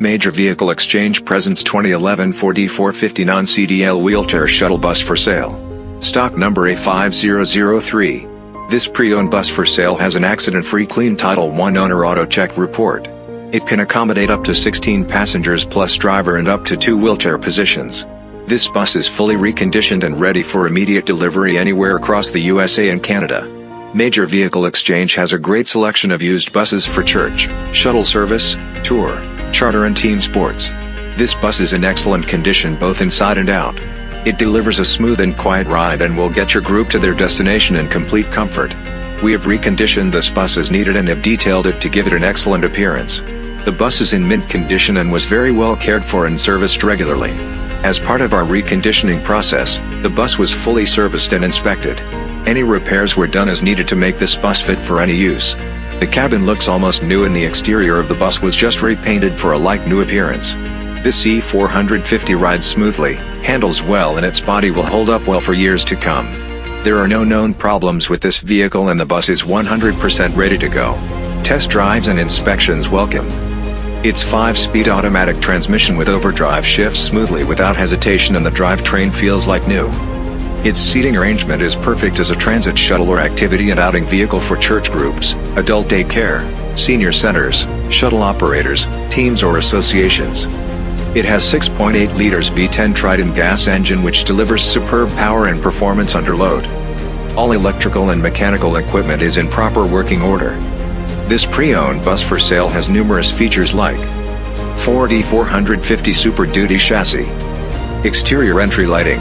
Major Vehicle Exchange presents 2011 Ford E450 non-CDL wheelchair shuttle bus for sale. Stock number A5003. This pre-owned bus for sale has an accident-free clean Title I owner AutoCheck report. It can accommodate up to 16 passengers plus driver and up to two wheelchair positions. This bus is fully reconditioned and ready for immediate delivery anywhere across the USA and Canada. Major Vehicle Exchange has a great selection of used buses for church, shuttle service, tour, charter and team sports. This bus is in excellent condition both inside and out. It delivers a smooth and quiet ride and will get your group to their destination in complete comfort. We have reconditioned this bus as needed and have detailed it to give it an excellent appearance. The bus is in mint condition and was very well cared for and serviced regularly. As part of our reconditioning process, the bus was fully serviced and inspected. Any repairs were done as needed to make this bus fit for any use. The cabin looks almost new and the exterior of the bus was just repainted for a like new appearance. This E450 rides smoothly, handles well and its body will hold up well for years to come. There are no known problems with this vehicle and the bus is 100% ready to go. Test drives and inspections welcome. Its 5-speed automatic transmission with overdrive shifts smoothly without hesitation and the drivetrain feels like new. Its seating arrangement is perfect as a transit shuttle or activity and outing vehicle for church groups, adult day care, senior centers, shuttle operators, teams or associations. It has 6.8 liters V10 Triton gas engine which delivers superb power and performance under load. All electrical and mechanical equipment is in proper working order. This pre-owned bus for sale has numerous features like Ford E450 Super Duty chassis, exterior entry lighting,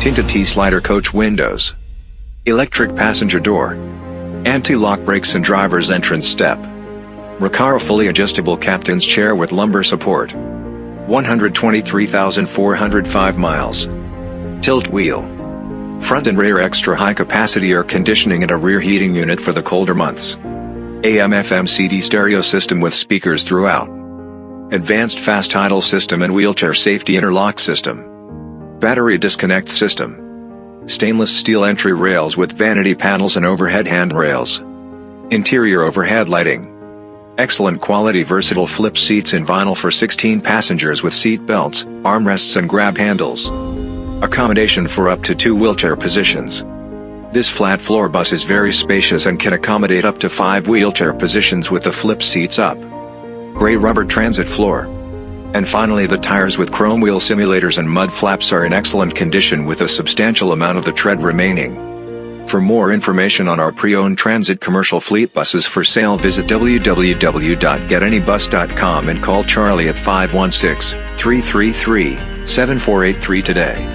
tinted T-slider coach windows, electric passenger door, anti-lock brakes and driver's entrance step, Recaro fully adjustable captain's chair with lumbar support, 123,405 miles, tilt wheel, front and rear extra high capacity air conditioning and a rear heating unit for the colder months, AM FM CD stereo system with speakers throughout, advanced fast idle system and wheelchair safety interlock system. Battery disconnect system. Stainless steel entry rails with vanity panels and overhead handrails. Interior overhead lighting. Excellent quality versatile flip seats in vinyl for 16 passengers with seat belts, armrests and grab handles. Accommodation for up to two wheelchair positions. This flat floor bus is very spacious and can accommodate up to five wheelchair positions with the flip seats up. Gray rubber transit floor. And finally the tires with chrome wheel simulators and mud flaps are in excellent condition with a substantial amount of the tread remaining. For more information on our pre-owned transit commercial fleet buses for sale visit www.getanybus.com and call Charlie at 516-333-7483 today.